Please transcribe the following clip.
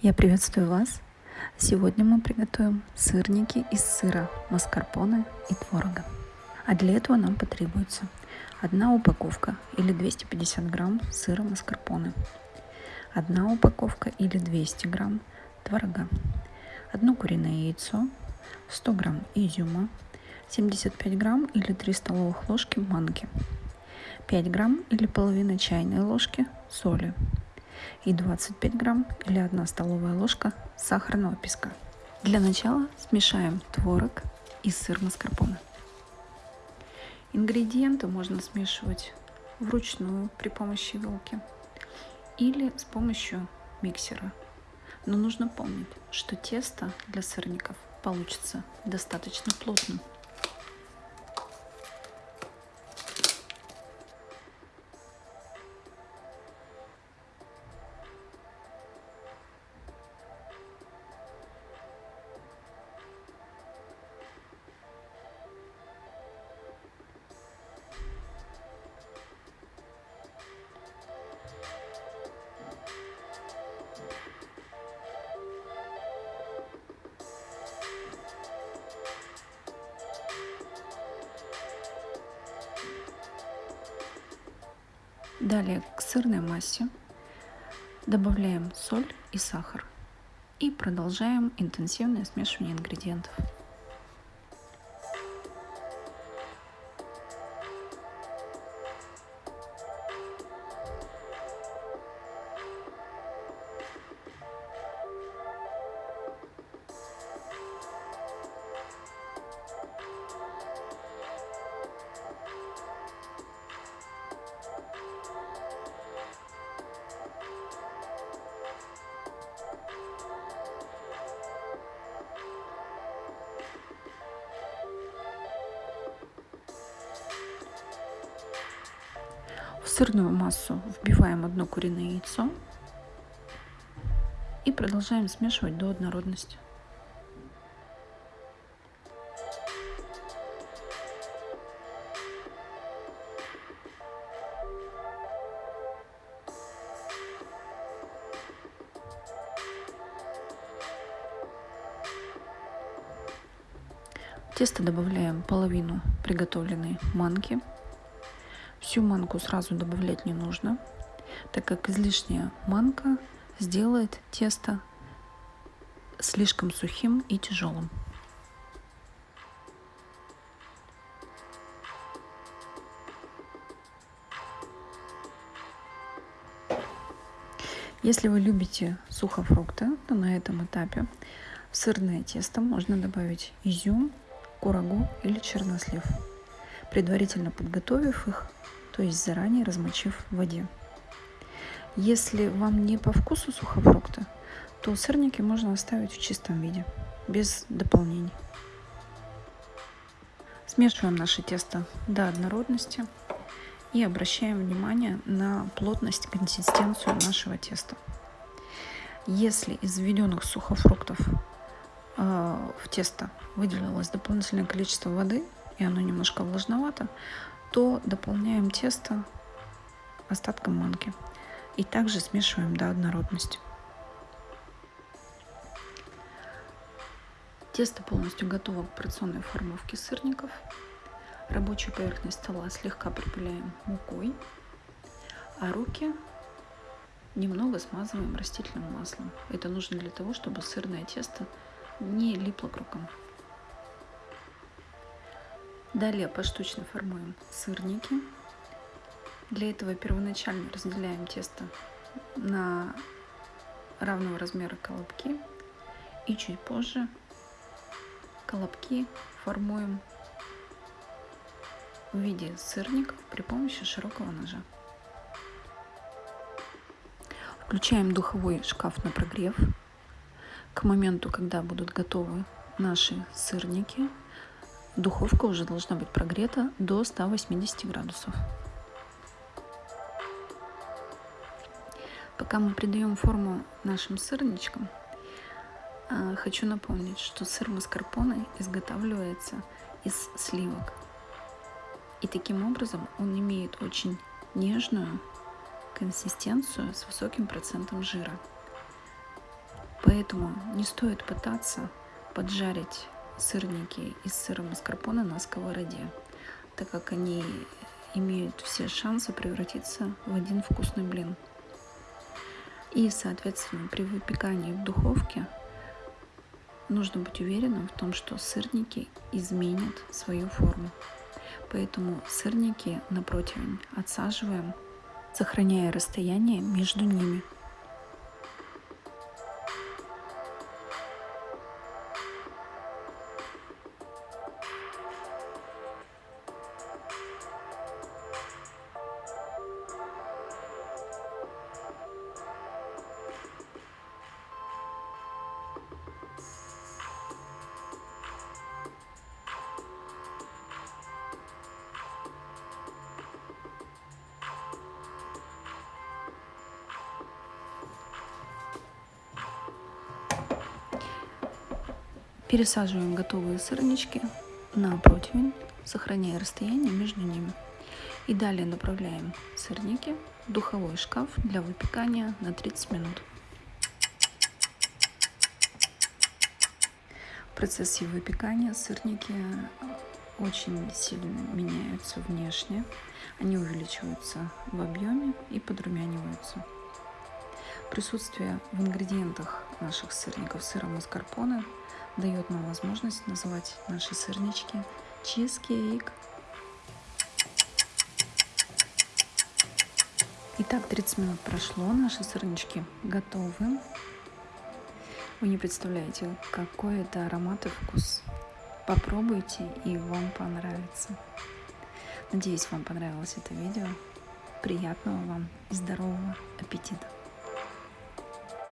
Я приветствую вас! Сегодня мы приготовим сырники из сыра, маскарпоне и творога. А для этого нам потребуется одна упаковка или 250 грамм сыра маскарпоне, одна упаковка или 200 грамм творога, одно куриное яйцо, 100 грамм изюма, 75 грамм или 3 столовых ложки манки, 5 грамм или половина чайной ложки соли, и 25 грамм или 1 столовая ложка сахарного песка. Для начала смешаем творог и сыр маскарпоне. Ингредиенты можно смешивать вручную при помощи вилки или с помощью миксера. Но нужно помнить, что тесто для сырников получится достаточно плотным. Далее к сырной массе добавляем соль и сахар и продолжаем интенсивное смешивание ингредиентов. Сырную массу вбиваем одно куриное яйцо и продолжаем смешивать до однородности. В тесто добавляем половину приготовленной манки Всю манку сразу добавлять не нужно, так как излишняя манка сделает тесто слишком сухим и тяжелым. Если вы любите сухофрукты, то на этом этапе в сырное тесто можно добавить изюм, курагу или чернослив предварительно подготовив их, то есть заранее размочив в воде. Если вам не по вкусу сухофрукты, то сырники можно оставить в чистом виде, без дополнений. Смешиваем наше тесто до однородности и обращаем внимание на плотность, консистенцию нашего теста. Если из введенных сухофруктов э, в тесто выделилось дополнительное количество воды, и оно немножко влажновато, то дополняем тесто остатком манки. И также смешиваем до однородности. Тесто полностью готово к порционной формовке сырников. Рабочую поверхность стола слегка припыляем мукой, а руки немного смазываем растительным маслом. Это нужно для того, чтобы сырное тесто не липло к рукам. Далее поштучно формуем сырники. Для этого первоначально разделяем тесто на равного размера колобки и чуть позже колобки формуем в виде сырников при помощи широкого ножа. Включаем духовой шкаф на прогрев. К моменту, когда будут готовы наши сырники, Духовка уже должна быть прогрета до 180 градусов. Пока мы придаем форму нашим сырничкам, а, хочу напомнить, что сыр маскарпоне изготавливается из сливок. И таким образом он имеет очень нежную консистенцию с высоким процентом жира. Поэтому не стоит пытаться поджарить сырники из сыра маскарпоне на сковороде, так как они имеют все шансы превратиться в один вкусный блин. И, соответственно, при выпекании в духовке нужно быть уверенным в том, что сырники изменят свою форму. Поэтому сырники на противень отсаживаем, сохраняя расстояние между ними. Пересаживаем готовые сырнички на противень, сохраняя расстояние между ними. И далее направляем сырники в духовой шкаф для выпекания на 30 минут. В процессе выпекания сырники очень сильно меняются внешне. Они увеличиваются в объеме и подрумяниваются. Присутствие в ингредиентах наших сырников сыра маскарпоне дает нам возможность называть наши сырнички чизкейк. Итак, 30 минут прошло, наши сырнички готовы. Вы не представляете, какой это аромат и вкус. Попробуйте и вам понравится. Надеюсь, вам понравилось это видео. Приятного вам и здорового аппетита!